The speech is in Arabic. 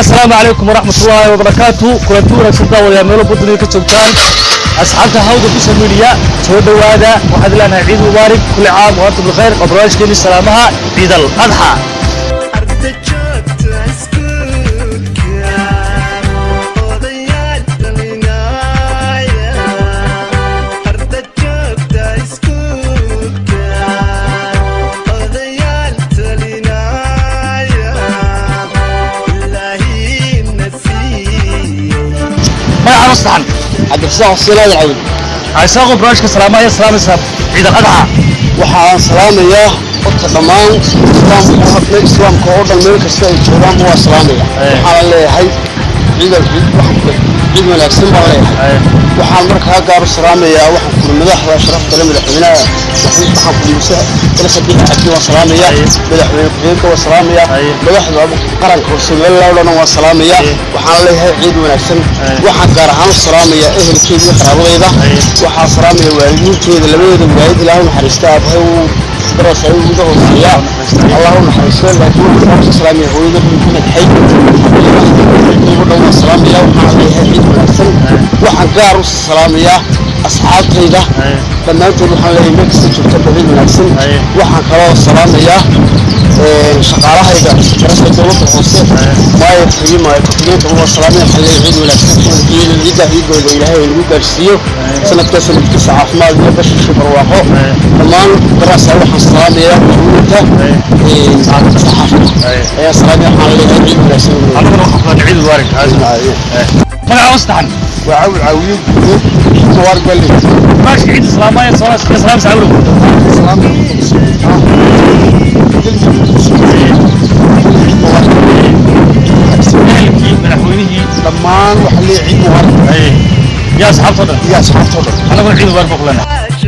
السلام عليكم ورحمة الله وبركاته. كل تورا ويا ملو بدني كتبتان أصحاب تهاود في سميليا سود وادا. وهذا لنا عيد مبارك. كل عام وأنتم بخير. أبراج كني سلامها. بيدل أضحى نص صحن عبد الفتاح حسين هذا العود عيساقو براشك سلامة يا سلامة سب عيد الأضحى وحا سلامة يا قلت ضمان إسلام قوة إسلام كوردة الملك السيد جولان هو سلامة يا حال هاي عيد العيد واحد ciid wanaagsan baan leeyahay waxaan markaa gaar u salaamayaa waxaan kuri madaxda sharafta le madaxweynaha waxaan kuri muse ilsadiix cabdi waan salaamayaa madaxweyne ku-xigeenka waan salaamayaa madaxda qaranka somaliland oo dhan waan salaamayaa waxaan leeyahay ciid wanaagsan. Waxaan gaar ahaan u salaamayaa ehelkeeda iyo qaraabadayda. Waxaan salaamaya waalidiinteeda labadeeda waalid ilaahu naxariista aabahay uu naxariisto laakiin waxaan ku salaamaya hooyada maxamed xay ugu dhow waan salaamayaa waxaan leeyahay ciid wanaagsan waxaan gaar u salaamayaa asxaabtayda dhammaantood waxaan leeyahay meel kasta joogta baciid wanaagsan waxaan kaloo salaamayaa shaqaalahayda garashada dowladda hoose maayo xigi maayo ku-xigeenka waa salaamaya waxaan leeyahay ciid wanaagsan ciida ciidda ciidooda ilaahay nagu gaarsiiyo sanadkaa sanadkiisa caafimaad iyo bashiisha barwaaqo dhammaan daraasa waxaan salaamayaa muhiimta saxaafada ayaa salaamaya waxaan leeyahay ciid wanaagsan aniguna waxaan kulanay ciid mubaarak magacaan saxan waa cawil caawiye gudood mubaar galle barnaamijka ciid salaamaha iyo salaamaysa cawlow ehelkii madaxweynihii dhammaan waxa leeyahay ciid mubaarak yaa asxaabtoo dhan iyo asxaabtoo dhan anaguna ciid mubaarak baan ku leenahay